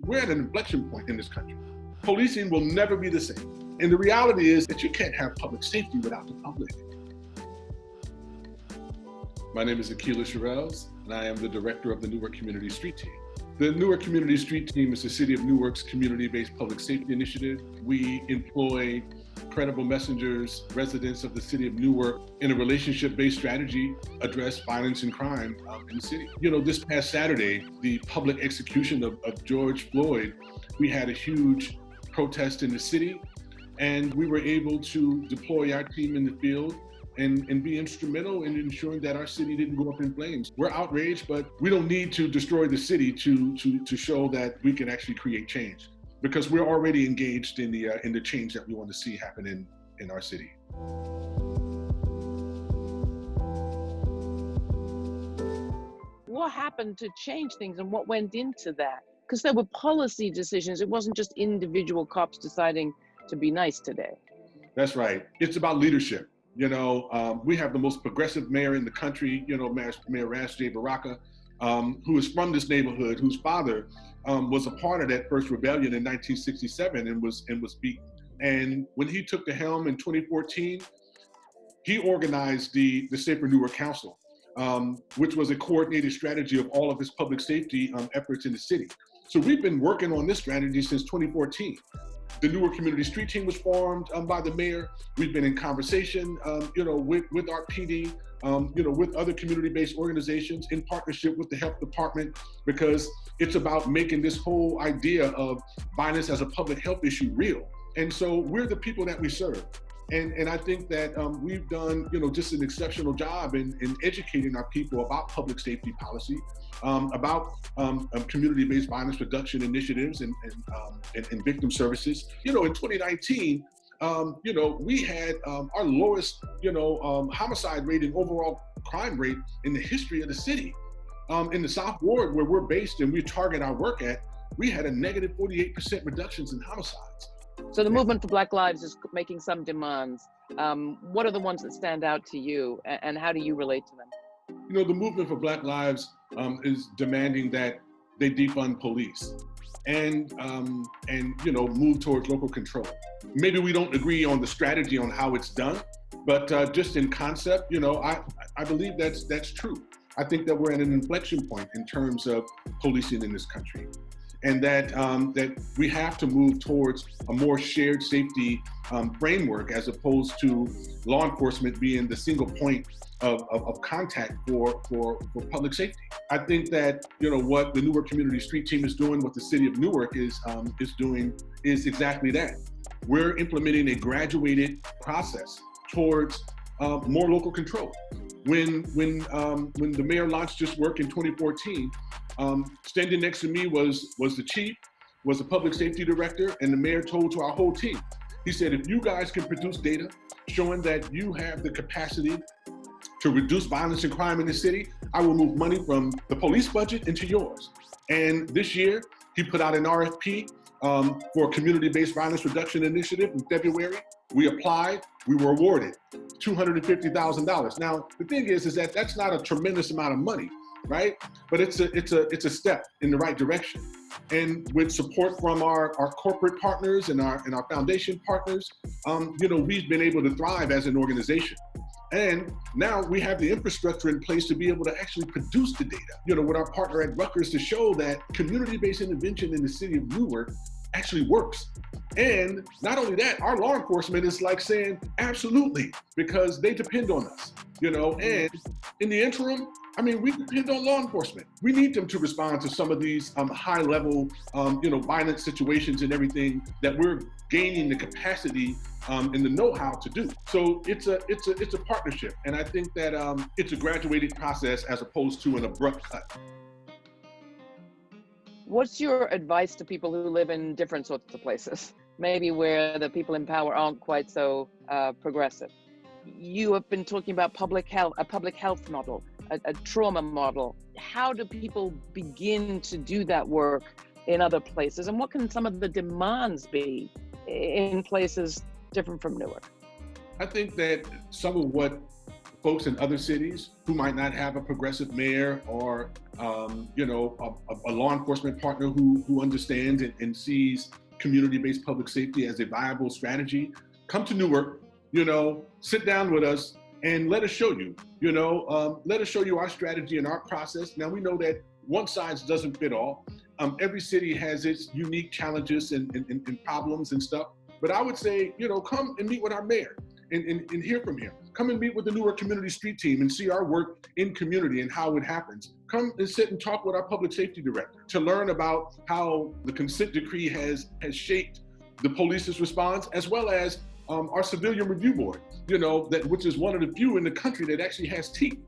We're at an inflection point in this country. Policing will never be the same. And the reality is that you can't have public safety without the public. My name is Aqeela Sherrills, and I am the director of the Newark Community Street Team. The Newark Community Street Team is the City of Newark's community-based public safety initiative. We employ credible messengers, residents of the city of Newark, in a relationship-based strategy, address violence and crime um, in the city. You know, this past Saturday, the public execution of, of George Floyd, we had a huge protest in the city, and we were able to deploy our team in the field and, and be instrumental in ensuring that our city didn't go up in flames. We're outraged, but we don't need to destroy the city to, to, to show that we can actually create change because we're already engaged in the, uh, in the change that we want to see happen in, in our city. What happened to change things and what went into that? Because there were policy decisions. It wasn't just individual cops deciding to be nice today. That's right. It's about leadership. You know, um, we have the most progressive mayor in the country, you know, Mayor, Mayor Ras J. Baraka, um, who is from this neighborhood, whose father um, was a part of that first rebellion in 1967 and was, and was beaten. And when he took the helm in 2014, he organized the, the Safer Newark Council, um, which was a coordinated strategy of all of his public safety um, efforts in the city. So we've been working on this strategy since 2014. The Newark Community Street Team was formed um, by the mayor. We've been in conversation, um, you know, with, with our PD, um, you know, with other community-based organizations in partnership with the health department, because it's about making this whole idea of violence as a public health issue real. And so we're the people that we serve. And, and I think that um, we've done, you know, just an exceptional job in, in educating our people about public safety policy, um, about um, um community-based violence reduction initiatives and, and, um, and, and, victim services. You know, in 2019, um, you know, we had our lowest, you know, homicide rate and overall crime rate in the history of the city. in the South Ward, where we're based and we target our work at, we had a negative 48% reductions in homicides. So the movement for Black Lives is making some demands. Um, what are the ones that stand out to you, and how do you relate to them? You know, the movement for Black Lives um, is demanding that they defund police and um, and you know move towards local control. Maybe we don't agree on the strategy on how it's done, but uh, just in concept, you know, I I believe that's that's true. I think that we're at an inflection point in terms of policing in this country and that, um, that we have to move towards a more shared safety um, framework as opposed to law enforcement being the single point of, of, of, contact for, for, for public safety. I think that, you know, what the Newark Community Street Team is doing, what the city of Newark is, um, is doing is exactly that. We're implementing a graduated process towards uh, more local control. When, when, um, when the mayor launched this work in 2014, um, standing next to me was, was the chief, was the public safety director, and the mayor told to our whole team, he said, if you guys can produce data showing that you have the capacity to reduce violence and crime in the city, I will move money from the police budget into yours. And this year, he put out an RFP um, for a community-based violence reduction initiative in February. We applied, we were awarded $250,000. Now, the thing is, is that that's not a tremendous amount of money, right? But it's a, it's a, it's a step in the right direction. And with support from our, our corporate partners and our, and our foundation partners, um, you know, we've been able to thrive as an organization. And now we have the infrastructure in place to be able to actually produce the data, you know, with our partner at Rutgers to show that community-based intervention in the city of Newark actually works. And not only that, our law enforcement is like saying, absolutely, because they depend on us, you know, and in the interim, I mean, we depend on law enforcement. We need them to respond to some of these um, high level, um, you know, violent situations and everything that we're gaining the capacity um, and the know-how to do. So it's a it's a it's a partnership, and I think that um, it's a graduated process as opposed to an abrupt cut. What's your advice to people who live in different sorts of places? Maybe where the people in power aren't quite so uh, progressive. You have been talking about public health, a public health model, a, a trauma model. How do people begin to do that work in other places? And what can some of the demands be in places different from Newark? I think that some of what folks in other cities who might not have a progressive mayor or, um, you know, a, a, law enforcement partner who, who understands and, and sees community-based public safety as a viable strategy, come to Newark, you know, sit down with us and let us show you, you know, um, let us show you our strategy and our process. Now we know that one size doesn't fit all. Um, every city has its unique challenges and, and, and, problems and stuff. But I would say, you know, come and meet with our mayor and, and, and hear from him. Come and meet with the Newark Community Street Team and see our work in community and how it happens. Come and sit and talk with our public safety director to learn about how the consent decree has, has shaped the police's response, as well as um, our civilian review board, you know, that which is one of the few in the country that actually has teeth